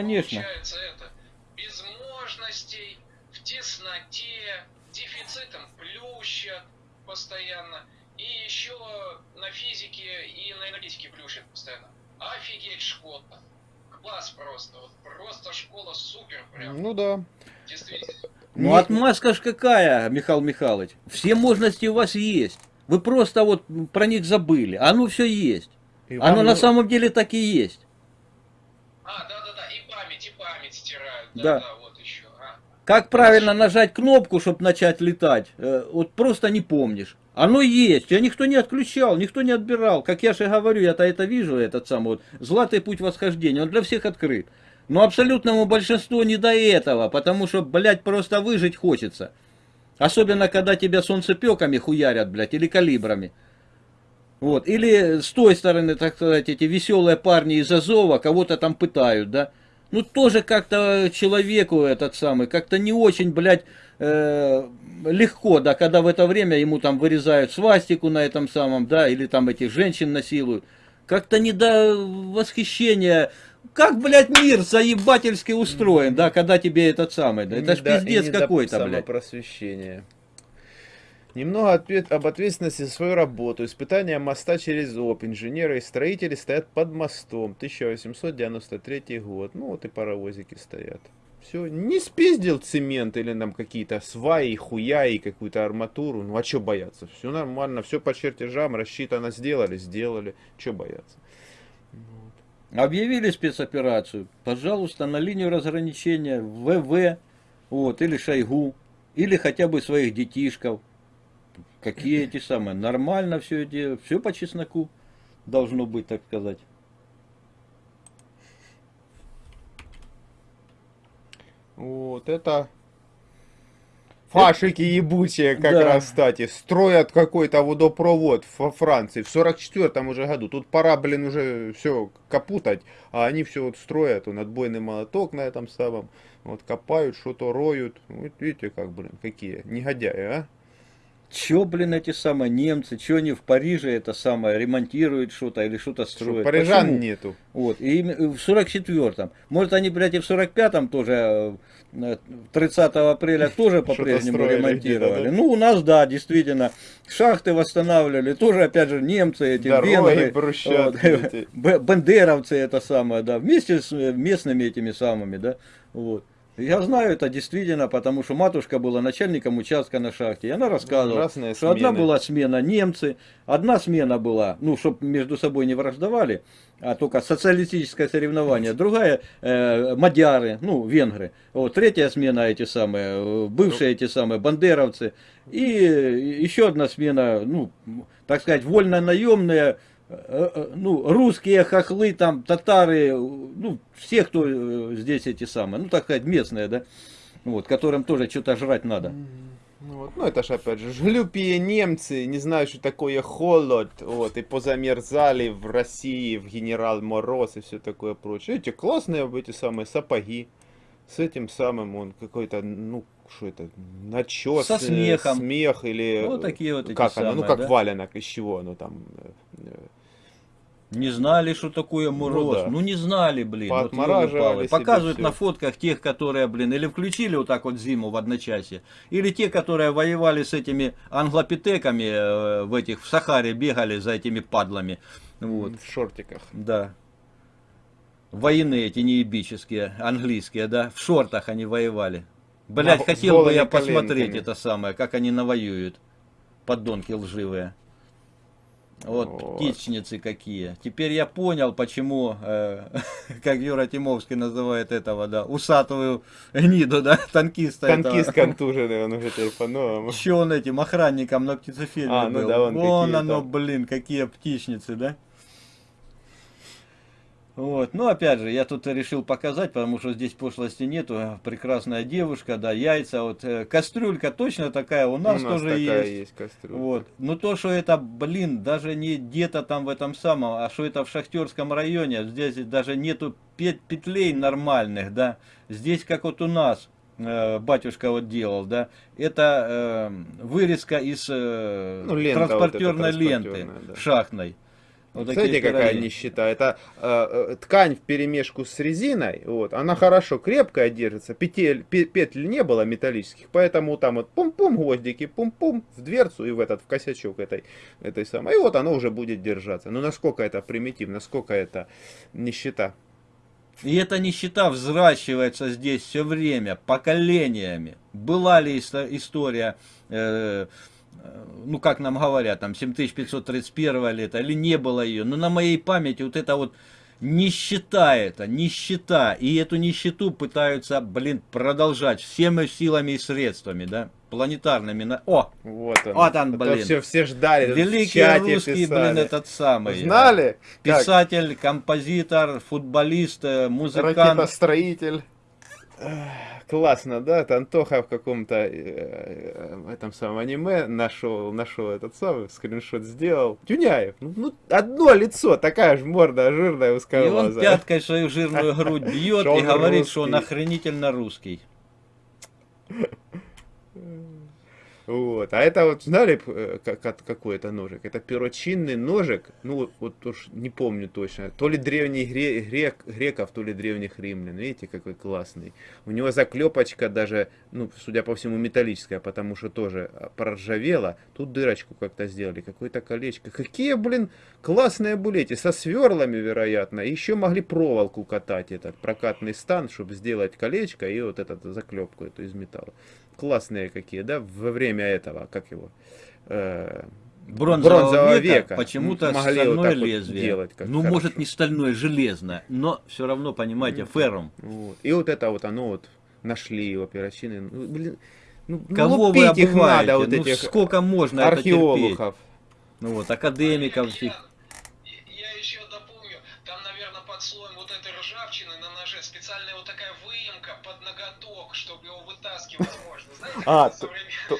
конечно. Получается это без возможностей, в тесноте, дефицитом плющат постоянно. И еще на физике и на энергетике плющат постоянно. Офигеть школа. Класс просто. Вот просто школа супер прям. Ну да. Действительно. Ну, Не- отмазка ж какая, Михаил Михайлович. Все можности у вас есть. Вы просто вот про них забыли. Оно все есть. И Оно вам на самом деле так и есть. А, да-да-да, и память, и память Да. Да-да, вот еще. А. Как правильно нажать кнопку, чтобы начать летать, э, вот просто не помнишь. Оно есть, тебя никто не отключал, никто не отбирал. Как я же говорю, я-то это вижу, этот самый вот златый путь восхождения, он для всех открыт. Но абсолютному большинству не до этого, потому что, блядь, просто выжить хочется. Особенно, когда тебя солнцепеками хуярят, блядь, или калибрами. Вот. Или с той стороны, так сказать, эти веселые парни из Азова кого-то там пытают, да. Ну, тоже как-то человеку этот самый, как-то не очень, блядь, э, легко, да, когда в это время ему там вырезают свастику на этом самом, да, или там этих женщин насилуют. Как-то не до восхищения. Как, блядь, мир заебательски устроен, да, когда тебе этот самый, да, это ж пиздец какой-то, блядь. самопросвещения. Немного ответ об ответственности за свою работу. Испытания моста через ОП. Инженеры и строители стоят под мостом. 1893 год. Ну вот и паровозики стоят. Все, не спиздил цемент или нам какие-то сваи, хуя и какую-то арматуру. Ну а что бояться? Все нормально, все по чертежам рассчитано, сделали, сделали. Что бояться? Объявили спецоперацию, пожалуйста, на линию разграничения ВВ, вот, или Шойгу, или хотя бы своих детишков. Какие эти самые, нормально все это, все по чесноку должно быть, так сказать. Вот это фашики ебучие как Да. раз, кстати, строят какой-то водопровод во Франции в 44-м уже году. Тут пора, блин, уже все капутать, а они все вот строят, он отбойный молоток на этом самом, вот копают, что-то роют. Вот видите, как, блин, какие негодяи, а? Че, блин, эти самые немцы, че они в Париже это самое ремонтируют что-то или что-то Что, строят? парижан Почему? нету. Вот, и им- в 44-м. Может, они, блядь, и в 45-м тоже, э, 30 апреля тоже по-прежнему ремонтировали. да? Ну, у нас, да, действительно. Шахты восстанавливали, тоже, опять же, немцы, эти Дороги, венгры, вот, эти. б- бандеровцы это самое, да, вместе с э, местными этими самыми, да, вот. Я знаю это действительно, потому что матушка была начальником участка на шахте, и она рассказывала, Разные что одна смены. была смена немцы, одна смена была, ну, чтобы между собой не враждовали, а только социалистическое соревнование, другая э, мадяры, ну, венгры, вот, третья смена эти самые, э, бывшие эти самые бандеровцы, и еще одна смена, ну, так сказать, вольно-наемные, э, э, ну, русские хохлы, там, татары, э, ну, все, кто э, здесь эти самые, ну, так сказать, местные, да, вот, которым тоже что-то жрать надо. Ну, вот, ну это ж опять же, жлюпие немцы, не знаю, что такое холод, вот, и позамерзали в России, в Генерал Мороз и все такое прочее. Эти классные эти самые сапоги, с этим самым он какой-то, ну, что это, начес, Со э, смехом. смех или... Вот такие вот эти Как оно, ну самые, как да? валенок, из чего оно там... Не знали, что такое мороз. Ну, да. не знали, блин. Вот Показывают на фотках тех, которые, блин, или включили вот так вот зиму в одночасье, или те, которые воевали с этими англопитеками э, в этих, в Сахаре бегали за этими падлами. Вот, в шортиках. да. Войны эти неебические, английские, да, в шортах они воевали. Блять, хотел бы я посмотреть коленками. это самое, как они навоюют. Подонки лживые. Вот, Вот. птичницы какие. Теперь я понял, почему, э, как Юра Тимовский называет этого, да, усатую гниду, да, танкиста Танкист этого. контуженный, он уже теперь по-новому. Еще он этим охранником на птицефильме А, ну был. да, он Вон какие оно, там. блин, какие птичницы, да? Вот, ну опять же, я тут решил показать, потому что здесь пошлости нету. Прекрасная девушка, да, яйца, вот э, кастрюлька точно такая у нас, У нас тоже такая есть. есть кастрюля. Вот. Ну то, что это, блин, даже не где-то там в этом самом, а что это в Шахтерском районе, здесь даже нету пет- петлей нормальных, да. Здесь как вот у нас, э, батюшка вот делал, да, это э, вырезка из э, Ну, лента вот транспортерной ленты транспортерная, да. шахтной. Вот Смотрите, какая пироги. нищета. Это э, э, ткань в перемешку с резиной. Вот, она хорошо крепкая держится. Петель, пе- петель не было металлических, поэтому там вот пум-пум гвоздики, пум-пум в дверцу и в этот в косячок этой, этой самой. И вот оно уже будет держаться. Ну насколько это примитивно, насколько это нищета. И эта нищета взращивается здесь все время, поколениями. Была ли история, э, ну как нам говорят, там 7531 лета, или не было ее. Но на моей памяти вот это вот нищета это, нищета. И эту нищету пытаются, блин, продолжать всеми силами и средствами, да, планетарными. О, Вот он. Вот он, Это блин. Все, все ждали. великий русский, писали. блин, этот самый. э, Знали? Как? Писатель, композитор, футболист, э, музыкант. Ракетостроитель. Классно, да? Это Антоха в каком-то э, э, этом самом аниме нашел, нашел этот самый скриншот сделал. Тюняев. Ну, ну, одно лицо, такая же морда жирная, И он узкоглазая. пяткой свою жирную грудь бьет и говорит, русский. что он охренительно русский. Вот. А это вот, знали, э, как, какой это ножик? Это перочинный ножик, ну вот, уж не помню точно, то ли древних гре- грек, греков, то ли древних римлян. Видите, какой классный. У него заклепочка даже, ну, судя по всему, металлическая, потому что тоже а, проржавела. Тут дырочку как-то сделали, какое-то колечко. Какие, блин, классные были эти, со сверлами, вероятно. Еще могли проволоку катать, этот прокатный стан, чтобы сделать колечко и вот эту заклепку эту из металла классные какие, да, во время этого, как его, э, Бронзового, Бронзового века, века. почему-то вот стальное вот лезвие. делать, как ну, хорошо. может, не стальное, железное, но все равно, понимаете, феррум. вот. И вот это вот оно вот нашли его перочины, ну, блин, ну, ну, Кого вы лупить их обуваете? надо, вот ну, этих сколько можно это терпеть? археологов. Ну вот, академиков всех. Под слоем вот этой ржавчины на ноже специальная вот такая выемка под ноготок, чтобы его вытаскивать можно. Знаете, А,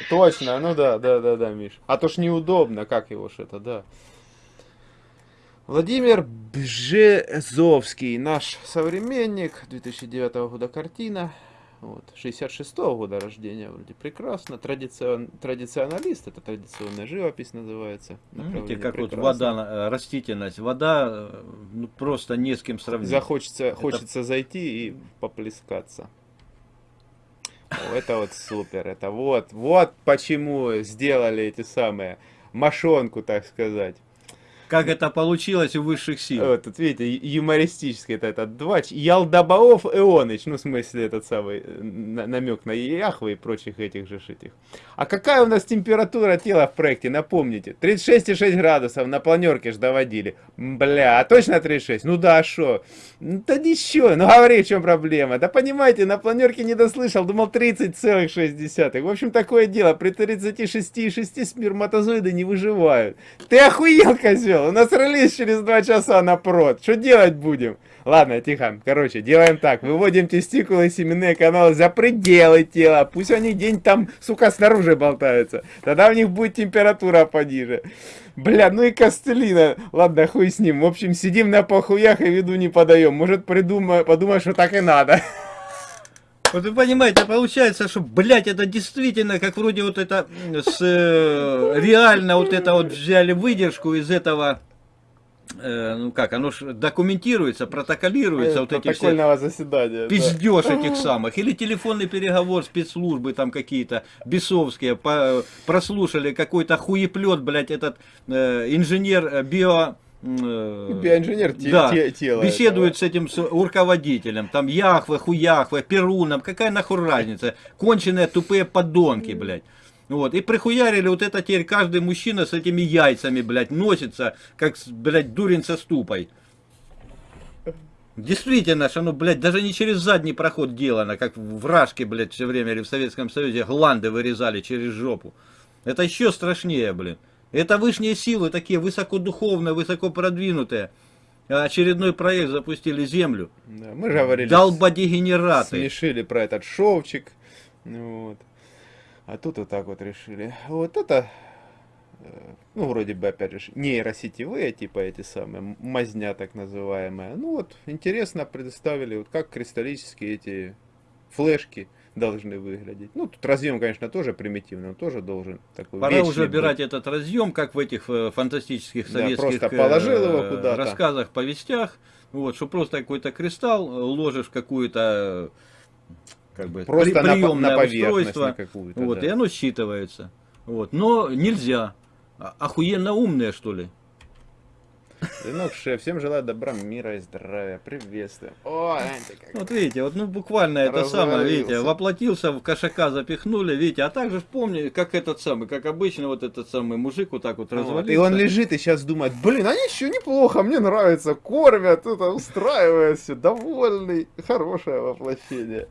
Точно, ну да, да, да, да, Миш. А то ж неудобно, как его ж это, да. Владимир Бжезовский, наш современник, 2009 года картина, вот, 66 года рождения, вроде прекрасно, Традицион, традиционалист, это традиционная живопись называется. Видите, как вот прекрасно. вода, э, растительность. Вода э, ну, просто не с кем сравнить. Захочется, хочется зайти и поплескаться. О, это вот супер, это вот, вот почему сделали эти самые мошонку, так сказать. Как это получилось у высших сил. Вот, тут видите, юмористический это этот двач. Ялдабаов Ионыч, ну в смысле этот самый э, на- намек на Яхвы и прочих этих же этих. А какая у нас температура тела в проекте, напомните? 36,6 градусов на планерке ж доводили. Бля, а точно 36? Ну да, шо? Ну, Да ничего, ну говори, в чем проблема. Да понимаете, на планерке не дослышал, думал 30,6. В общем, такое дело, при 36,6 сперматозоиды не выживают. Ты охуел, козел? У нас релиз через 2 часа на прод. Что делать будем? Ладно, тихо. Короче, делаем так. Выводим тестикулы и семенные каналы за пределы тела. Пусть они день там, сука, снаружи болтаются. Тогда у них будет температура пониже. Бля, ну и костылина. Ладно, хуй с ним. В общем, сидим на похуях и виду не подаем. Может, придумай, подумай, что так и надо. Вот вы понимаете, получается, что, блядь, это действительно, как вроде вот это, с, э, реально вот это вот взяли выдержку из этого, э, ну как, оно ж документируется, протоколируется, вот эти все заседания. да. пиздеж этих самых, или телефонный переговор спецслужбы там какие-то, бесовские, по- прослушали какой-то хуеплет, блядь, этот э, инженер э, био... э, Биоинженер те- да, те- тела беседует с этим с руководителем, там Яхве, Хуяхве, Перуном, какая нахуй разница, конченые тупые подонки, блядь. Вот, и прихуярили вот это теперь каждый мужчина с этими яйцами, блядь, носится, как, блядь, дурень со ступой. Действительно, что оно, блядь, даже не через задний проход делано, как в Рашке, блядь, все время или в Советском Союзе гланды вырезали через жопу. Это еще страшнее, блин. Это высшие силы, такие высокодуховные, высоко продвинутые. Очередной проект запустили Землю. Да, мы же говорили, Долбодегенераты. смешили про этот шовчик. Вот. А тут вот так вот решили. Вот это, э, ну, вроде бы, опять же, нейросетевые, типа эти самые, мазня так называемая. Ну вот, интересно представили, вот как кристаллические эти флешки должны выглядеть. Ну, тут разъем, конечно, тоже примитивный, он тоже должен такой Пора уже быть. убирать этот разъем, как в этих э, фантастических Да, советских просто положил его э, рассказах, повестях. Вот, что просто какой-то кристалл э, ложишь какую-то э, как бы Просто на, по- приемное на поверхность устройство. на. Вот, да. и оно считывается. Вот. Но нельзя. А- Охуенно умные, что ли? Ну, шеф, всем желаю добра, мира и здравия. Приветствуем. О, Вот видите, вот ну буквально это самое, видите, воплотился, в кошака запихнули, видите, а также помни, как этот самый, как обычно вот этот самый мужик вот так вот развалился. И он лежит и сейчас думает, блин, они еще неплохо, мне нравится, кормят, это устраивается, довольный, хорошее воплощение.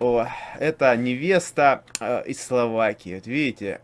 О, это невеста э, из Словакии, вот видите,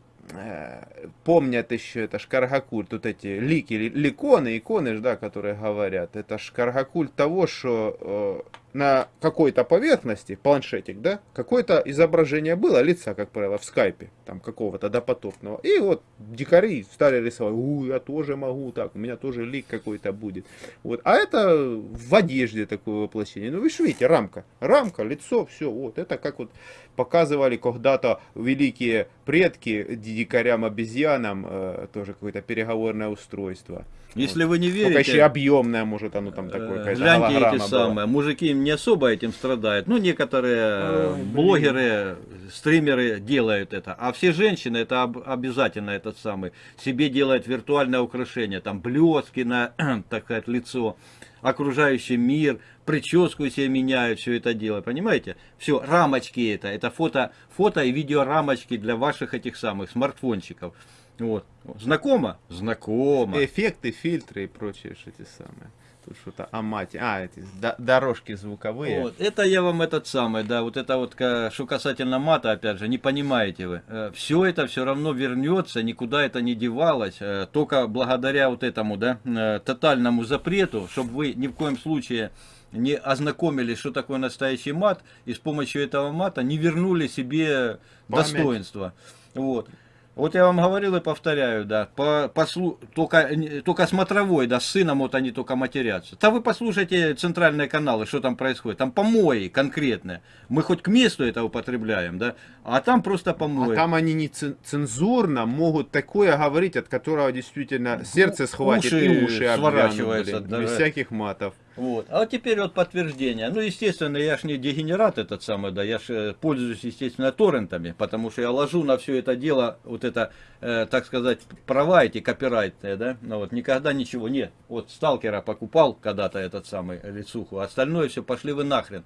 помнят еще, это шкаргакульт, тут эти лики, ли- ликоны, иконы, да, которые говорят, это шкаргакульт того, что э, на какой-то поверхности, планшетик, да, какое-то изображение было лица, как правило, в скайпе, там какого-то допотопного, и вот дикари стали рисовать, у, я тоже могу так, у меня тоже лик какой-то будет, вот, а это в одежде такое воплощение, ну вы же видите, рамка, рамка, лицо, все, вот, это как вот показывали когда-то великие предки дикарям-обезьянам, э, тоже какое-то переговорное устройство. Если вы не Только еще верите, объемное, может, оно там такое, э, гляньте эти самые, мужики не особо этим страдают, ну некоторые э, Ой, блин. блогеры, стримеры делают это, а все женщины это об- обязательно этот самый, себе делают виртуальное украшение, там блески на, так сказать, лицо, окружающий мир, прическу себе меняют, все это дело, понимаете? Все, рамочки это, это фото, фото и видео рамочки для ваших этих самых смартфончиков. Вот. Знакомо? Знакомо. Эффекты, фильтры и прочие эти самые. Тут что-то амати. А, эти до- дорожки звуковые. Вот, это я вам этот самый, да, вот это вот, что касательно мата, опять же, не понимаете вы. Все это все равно вернется, никуда это не девалось, э, только благодаря вот этому, да, э, тотальному запрету, чтобы вы ни в коем случае не ознакомились, что такое настоящий мат, и с помощью этого мата не вернули себе Память. достоинство. Вот. Вот я вам говорил и повторяю, да, по, послу- только, только смотровой, да, с сыном вот они только матерятся. Да вы послушайте центральные каналы, что там происходит. Там помои конкретные. Мы хоть к месту это употребляем, да, а там просто А помои. там они не цен- цензурно могут такое говорить, от которого действительно сердце схватит уши и уши обвянут, блин, без всяких матов. Вот. А вот теперь вот подтверждение. Ну, естественно, я ж не дегенерат этот самый, да, я ж э, пользуюсь, естественно, торрентами, потому что я ложу на все это дело, вот это, э, так сказать, права эти копирайтные, да, ну вот, никогда ничего, нет. Вот сталкера покупал когда-то этот самый лицуху, а остальное все пошли вы нахрен.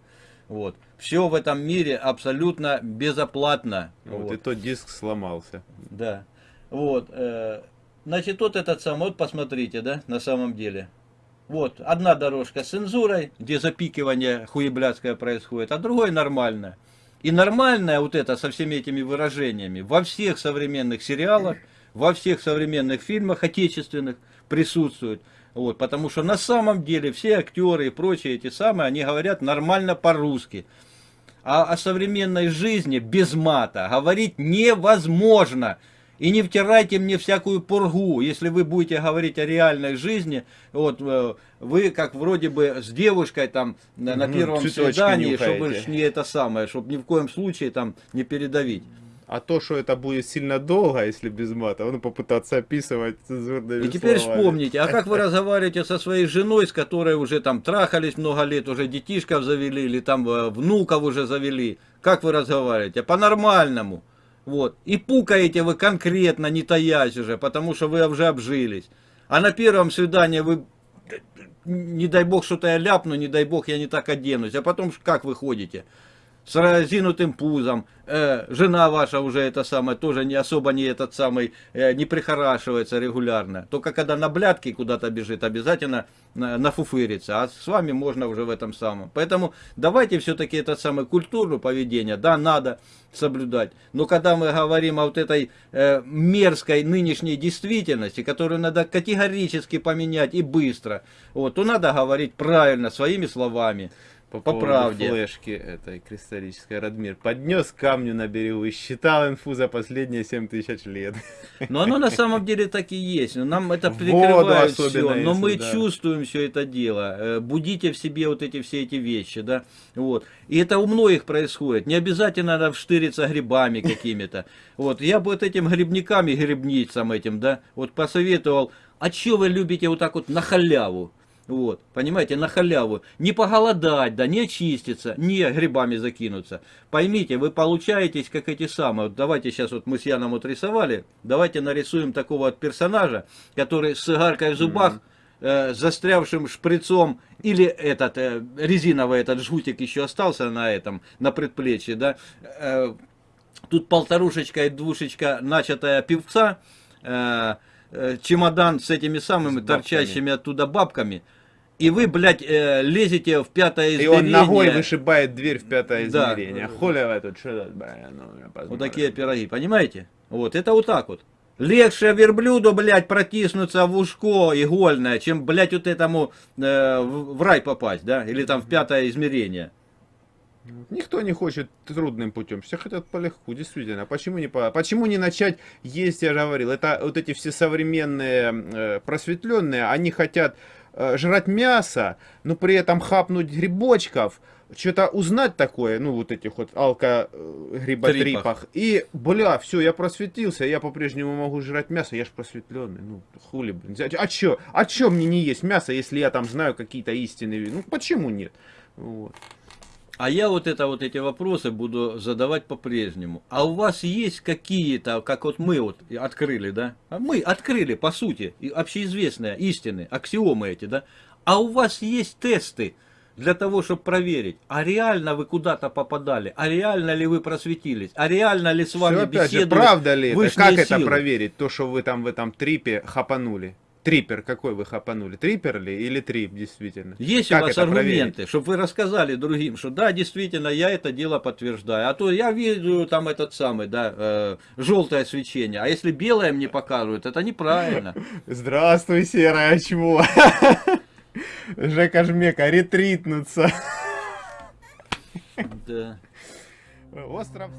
Вот. Все в этом мире абсолютно безоплатно. Вот, Вот. и тот диск сломался. Да. Вот. э, Значит, вот этот самый, вот посмотрите, да, на самом деле. Вот, одна дорожка с цензурой, где запикивание хуеблядское происходит, а другой нормально. И нормальное вот это со всеми этими выражениями во всех современных сериалах, во всех современных фильмах отечественных присутствует. Вот, потому что на самом деле все актеры и прочие эти самые, они говорят нормально по-русски. А о современной жизни без мата говорить невозможно. И не втирайте мне всякую пургу. Если вы будете говорить о реальной жизни, вот э, вы как вроде бы с девушкой там на, на первом цветочки свидании, чтобы нюхаете. ж не это самое, чтобы ни в коем случае там не передавить. А то, что это будет сильно долго, если без мата, ну попытаться описывать цензурными И теперь словами. вспомните, а как вы разговариваете со своей женой, с которой уже там трахались много лет, уже детишков завели, или там э, внуков уже завели? Как вы разговариваете? По-нормальному. Вот. И пукаете вы конкретно, не таясь уже, потому что вы уже обжились. А на первом свидании вы, не дай бог, что-то я ляпну, не дай бог, я не так оденусь. А потом как вы ходите? С разинутым пузом, э, жена ваша уже это самое, тоже не особо не этот самый, э, не прихорашивается регулярно. Только когда на блядки куда-то бежит, обязательно на- нафуфырится. А с вами можно уже в этом самом. Поэтому давайте все-таки это самое культуру поведения, да, надо соблюдать. Но когда мы говорим о вот этой э, мерзкой нынешней действительности, которую надо категорически поменять и быстро, вот, то надо говорить правильно, своими словами. По, По правде. флешки этой кристаллической. Радмир поднес камню на берегу и считал инфу за последние 7 тысяч лет. Но оно на самом деле так и есть. Но Нам это прикрывает все, но если, мы да. чувствуем все это дело. Э, Будите в себе вот эти все эти вещи, да. Вот. И это у многих происходит. Не обязательно надо вштыриться грибами какими-то. Вот. Я бы вот этим грибникам и грибницам этим, да, вот посоветовал, а что вы любите вот так вот на халяву? Вот, понимаете, на халяву. Не поголодать, да, не очиститься, не грибами закинуться. Поймите, вы получаетесь как эти самые. Вот давайте сейчас вот мы с Яном вот рисовали. Давайте нарисуем такого вот персонажа, который с игаркой в зубах, э, с застрявшим шприцом, или этот э, резиновый этот жгутик еще остался на этом, на предплечье, да. Э, тут полторушечка и двушечка начатая певца, э, э, чемодан с этими самыми С торчащими оттуда бабками. И вы, блядь, э, лезете в пятое И измерение. он ногой вышибает дверь в пятое Да. измерение. Хули вы тут, что тут, бля, ну, Вот такие пироги, понимаете? Вот, это вот так вот. Легче верблюду, блядь, протиснуться в ушко игольное, чем, блядь, вот этому э, в рай попасть, да? Или там в пятое измерение. Никто не хочет трудным путем, все хотят по легку, действительно. Почему не, по... Почему не начать есть, я же говорил, это вот эти все современные э, просветленные, они хотят жрать мясо, но при этом хапнуть грибочков, что-то узнать такое, ну вот этих вот алко-гриботрипах. И, бля, все, я просветился, я по-прежнему могу жрать мясо, я же просветленный. Ну, хули, блин. А чё? А чё мне не есть мясо, если я там знаю какие-то истины? Ну, почему нет? Вот. А я вот это вот эти вопросы буду задавать по-прежнему. А у вас есть какие-то, как вот мы вот открыли, да? А Мы открыли, по сути, общеизвестные истины, аксиомы эти, да? А у вас есть тесты для того, чтобы проверить, а реально вы куда-то попадали, а реально ли вы просветились, а реально ли с вами Всё, опять же, беседуют правда ли это? Как это силы? проверить? То, что вы там в этом трипе хапанули. Трипер какой вы хапанули? Трипер ли или трип, действительно? Есть Как у вас это проверить? аргументы, чтобы вы рассказали другим, что да, действительно, я это дело подтверждаю. А то я вижу там этот самый, да, желтое свечение. А если белое мне показывают, это неправильно. Здравствуй, серое чмо. Жека Жмека, ретритнуться. Да. Остров...